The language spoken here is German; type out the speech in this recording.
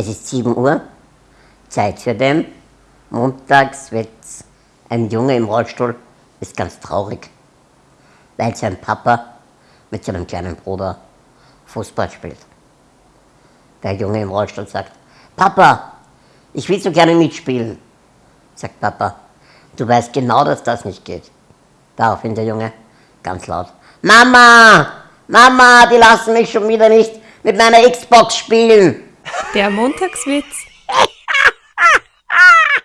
Es ist 7 Uhr, Zeit für den Montagswitz. Ein Junge im Rollstuhl ist ganz traurig, weil sein Papa mit seinem kleinen Bruder Fußball spielt. Der Junge im Rollstuhl sagt, Papa, ich will so gerne mitspielen. Sagt Papa, du weißt genau, dass das nicht geht. Daraufhin der Junge ganz laut, Mama, Mama, die lassen mich schon wieder nicht mit meiner Xbox spielen. Der Montagswitz